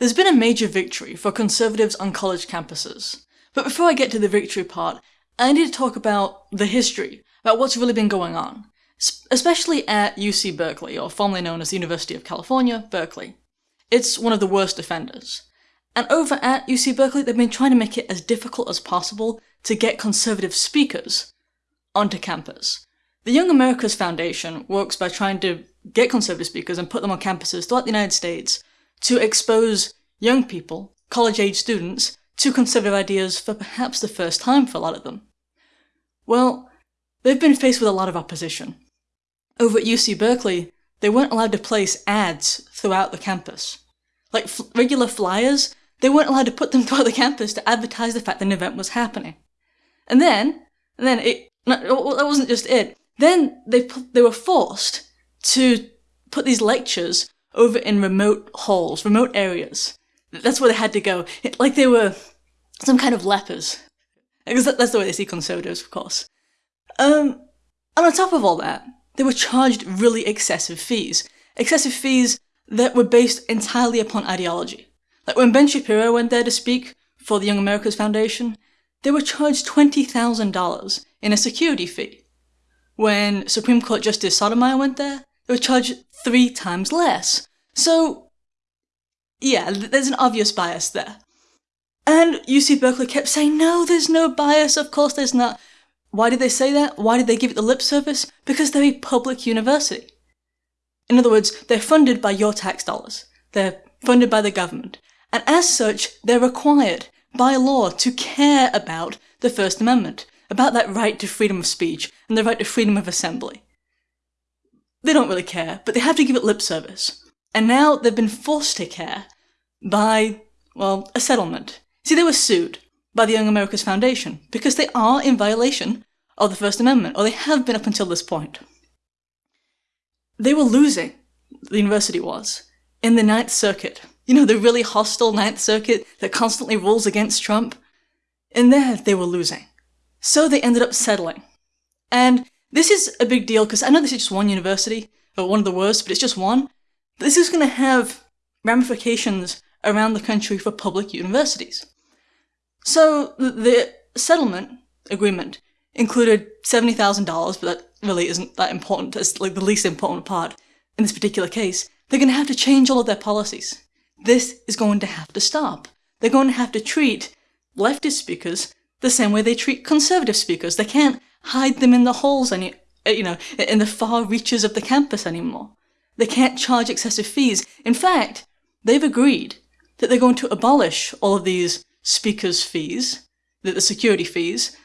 There's been a major victory for conservatives on college campuses. But before I get to the victory part, I need to talk about the history, about what's really been going on, especially at UC Berkeley, or formerly known as the University of California, Berkeley. It's one of the worst offenders. And over at UC Berkeley, they've been trying to make it as difficult as possible to get conservative speakers onto campus. The Young America's Foundation works by trying to get conservative speakers and put them on campuses throughout the United States to expose young people, college age students, to conservative ideas for perhaps the first time for a lot of them. Well, they've been faced with a lot of opposition. Over at UC Berkeley, they weren't allowed to place ads throughout the campus. Like regular flyers, they weren't allowed to put them throughout the campus to advertise the fact that an event was happening. And then, and then it, Well, that wasn't just it. Then they, they were forced to put these lectures over in remote halls, remote areas. That's where they had to go. Like they were some kind of lepers. Because that's the way they see conservatives, of course. Um, and on top of all that, they were charged really excessive fees. Excessive fees that were based entirely upon ideology. Like when Ben Shapiro went there to speak for the Young America's Foundation, they were charged $20,000 in a security fee. When Supreme Court Justice Sotomayor went there, they were charged three times less. So, yeah, there's an obvious bias there. And UC Berkeley kept saying, no, there's no bias, of course there's not. Why did they say that? Why did they give it the lip service? Because they're a public university. In other words, they're funded by your tax dollars. They're funded by the government. And as such, they're required by law to care about the First Amendment, about that right to freedom of speech and the right to freedom of assembly. They don't really care, but they have to give it lip service. And now they've been forced to care by, well, a settlement. See, they were sued by the Young America's Foundation because they are in violation of the First Amendment, or they have been up until this point. They were losing, the university was, in the Ninth Circuit. You know, the really hostile Ninth Circuit that constantly rules against Trump? In there, they were losing. So they ended up settling. And this is a big deal because I know this is just one university, or one of the worst, but it's just one. This is going to have ramifications around the country for public universities. So the settlement agreement included $70,000, but that really isn't that important. It's like the least important part in this particular case. They're going to have to change all of their policies. This is going to have to stop. They're going to have to treat leftist speakers the same way they treat conservative speakers. They can't hide them in the halls any, you know, in the far reaches of the campus anymore. They can't charge excessive fees. In fact, they've agreed that they're going to abolish all of these speakers' fees, the, the security fees,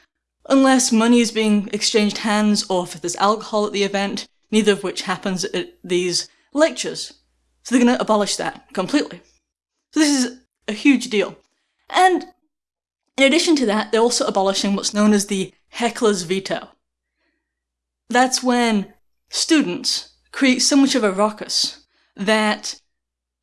unless money is being exchanged hands or if there's alcohol at the event, neither of which happens at these lectures. So they're going to abolish that completely. So this is a huge deal. And in addition to that, they're also abolishing what's known as the heckler's veto. That's when students create so much of a ruckus that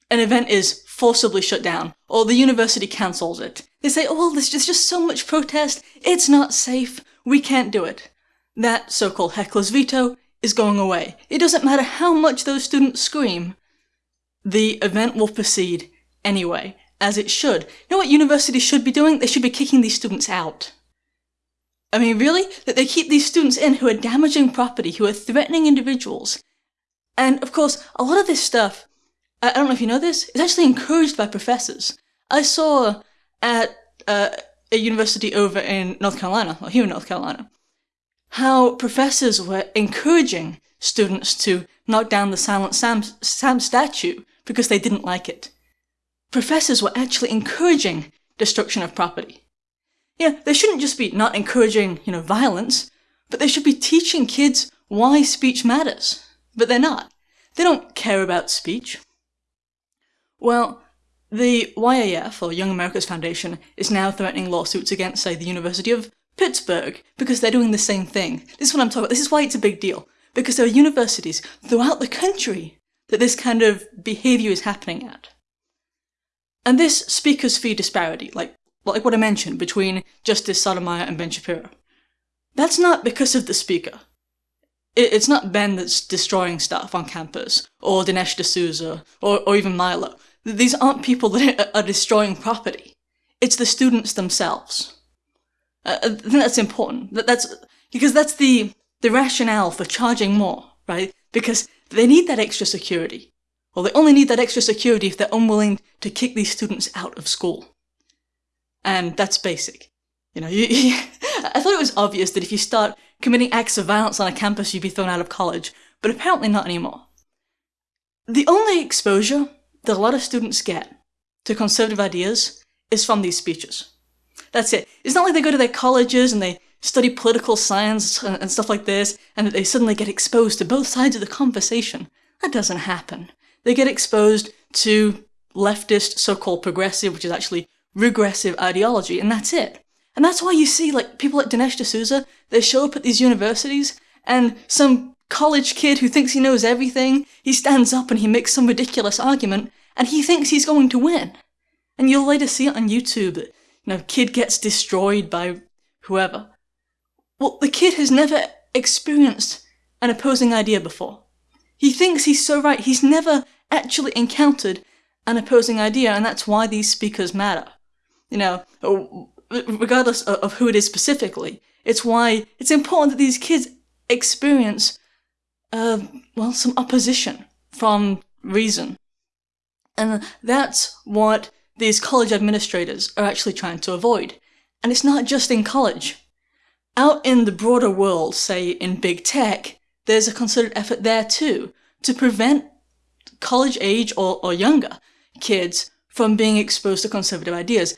an event is forcibly shut down, or the university cancels it. They say, oh, well, there's just, just so much protest, it's not safe, we can't do it. That so-called heckler's veto is going away. It doesn't matter how much those students scream, the event will proceed anyway, as it should. You know what universities should be doing? They should be kicking these students out. I mean, really? That they keep these students in who are damaging property, who are threatening individuals. And of course, a lot of this stuff, I don't know if you know this, is actually encouraged by professors. I saw at uh, a university over in North Carolina, or here in North Carolina, how professors were encouraging students to knock down the Silent Sam, Sam statue because they didn't like it professors were actually encouraging destruction of property. Yeah, they shouldn't just be not encouraging, you know, violence, but they should be teaching kids why speech matters. But they're not. They don't care about speech. Well, the YAF, or Young America's Foundation, is now threatening lawsuits against, say, the University of Pittsburgh, because they're doing the same thing. This is what I'm talking about. This is why it's a big deal. Because there are universities throughout the country that this kind of behavior is happening at. And this speaker's fee disparity, like, like what I mentioned between Justice Sotomayor and Ben Shapiro, that's not because of the speaker. It, it's not Ben that's destroying stuff on campus, or Dinesh D'Souza, or, or even Milo. These aren't people that are destroying property. It's the students themselves. Uh, I think that's important. That, that's because that's the the rationale for charging more, right? Because they need that extra security. Well, they only need that extra security if they're unwilling to kick these students out of school. And that's basic. You know, you, I thought it was obvious that if you start committing acts of violence on a campus, you'd be thrown out of college, but apparently not anymore. The only exposure that a lot of students get to conservative ideas is from these speeches. That's it. It's not like they go to their colleges and they study political science and stuff like this, and that they suddenly get exposed to both sides of the conversation. That doesn't happen. They get exposed to leftist, so-called progressive, which is actually regressive ideology, and that's it. And that's why you see, like, people like Dinesh D'Souza, they show up at these universities, and some college kid who thinks he knows everything, he stands up and he makes some ridiculous argument, and he thinks he's going to win. And you'll later see it on YouTube that, you know, kid gets destroyed by whoever. Well, the kid has never experienced an opposing idea before. He thinks he's so right, he's never actually encountered an opposing idea, and that's why these speakers matter. You know, regardless of who it is specifically, it's why it's important that these kids experience, uh, well, some opposition from reason. And that's what these college administrators are actually trying to avoid. And it's not just in college. Out in the broader world, say in big tech, there's a concerted effort there too to prevent college age or, or younger kids from being exposed to conservative ideas.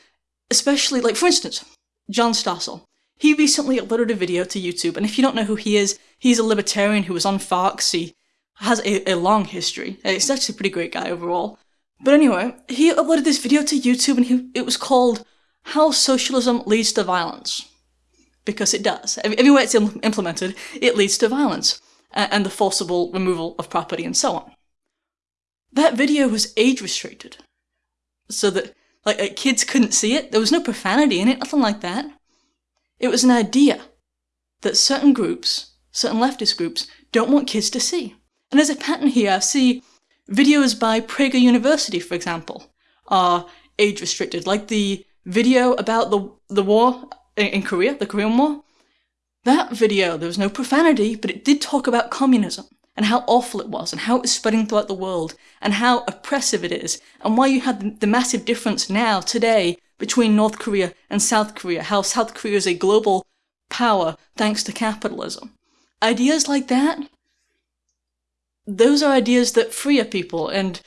Especially, like, for instance, John Stossel. He recently uploaded a video to YouTube, and if you don't know who he is, he's a libertarian who was on Fox. He has a, a long history. He's actually a pretty great guy overall. But anyway, he uploaded this video to YouTube, and he, it was called How Socialism Leads to Violence because it does. Everywhere it's implemented, it leads to violence and the forcible removal of property and so on. That video was age restricted, so that like uh, kids couldn't see it. There was no profanity in it, nothing like that. It was an idea that certain groups, certain leftist groups, don't want kids to see. And there's a pattern here. I see videos by Prager University, for example, are age restricted, like the video about the the war in Korea, the Korean War, that video, there was no profanity, but it did talk about communism and how awful it was and how it was spreading throughout the world and how oppressive it is and why you had the massive difference now, today, between North Korea and South Korea, how South Korea is a global power thanks to capitalism. Ideas like that, those are ideas that free a people and,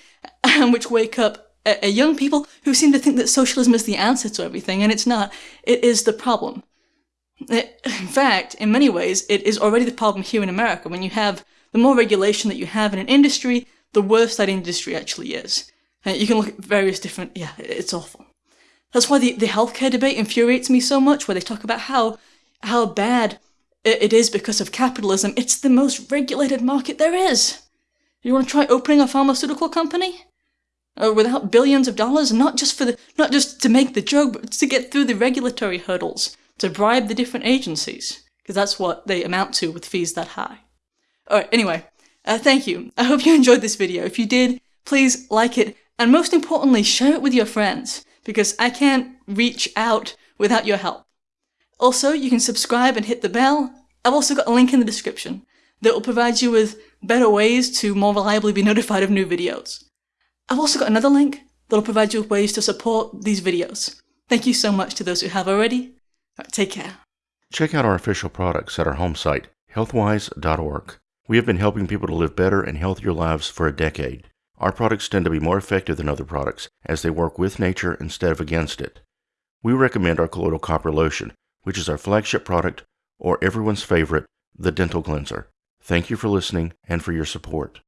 and which wake up a, a young people who seem to think that socialism is the answer to everything, and it's not. It is the problem. It, in fact, in many ways, it is already the problem here in America. When you have the more regulation that you have in an industry, the worse that industry actually is. And you can look at various different, yeah, it's awful. That's why the, the healthcare debate infuriates me so much, where they talk about how, how bad it, is because of capitalism. It's the most regulated market there is. You want to try opening a pharmaceutical company? uh, without billions of dollars, not just for the, not just to make the joke, but to get through the regulatory hurdles, to bribe the different agencies, because that's what they amount to with fees that high. Alright, anyway, uh, thank you. I hope you enjoyed this video. If you did, please like it, and most importantly, share it with your friends, because I can't reach out without your help. Also, you can subscribe and hit the bell. I've also got a link in the description that will provide you with better ways to more reliably be notified of new videos. I've also got another link that'll provide you with ways to support these videos. Thank you so much to those who have already. Right, take care. Check out our official products at our home site, healthwise.org. We have been helping people to live better and healthier lives for a decade. Our products tend to be more effective than other products as they work with nature instead of against it. We recommend our colloidal copper lotion, which is our flagship product, or everyone's favorite, the dental cleanser. Thank you for listening and for your support.